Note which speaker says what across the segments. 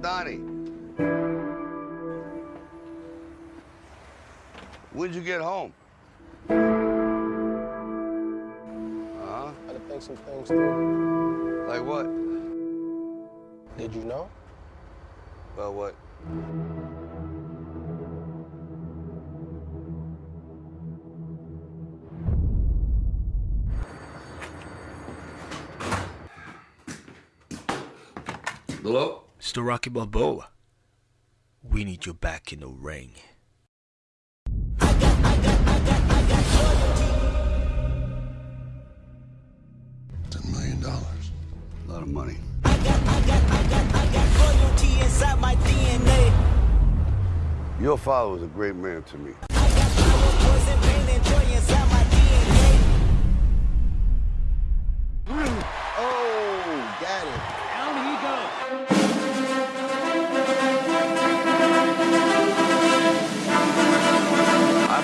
Speaker 1: Donnie. When'd you get home? Huh?
Speaker 2: Had to think some things through.
Speaker 1: Like what?
Speaker 2: Did you know?
Speaker 1: About what? Hello?
Speaker 3: Mr. Rocky Balboa, we need you back in the ring.
Speaker 1: Ten million dollars. A lot of money.
Speaker 4: I got, I got, I got, I got Loyalty inside my DNA.
Speaker 1: Your father was a great man to me.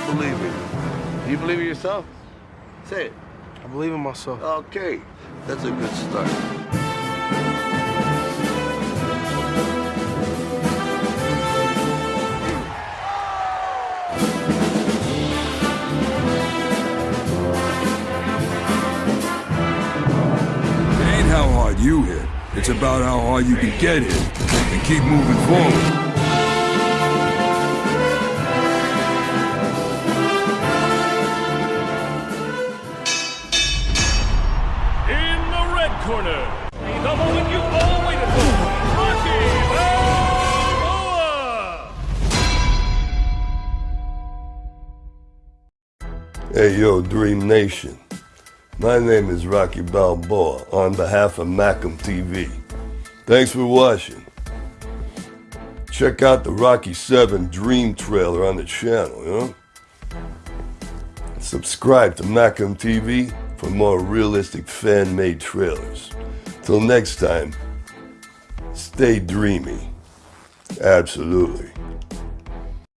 Speaker 1: Believe in you. Do you believe in yourself? Say it.
Speaker 2: I believe in myself.
Speaker 1: Okay. That's a good start.
Speaker 5: It ain't how hard you hit. It's about how hard you can get hit and keep moving forward.
Speaker 6: Corner, the moment you all waited for!
Speaker 7: Hey, yo, Dream Nation. My name is Rocky Balboa on behalf of Macam TV. Thanks for watching. Check out the Rocky 7 Dream trailer on the channel, you know? Subscribe to Macam TV for more realistic fan made trailers. Till next time, stay dreamy. Absolutely.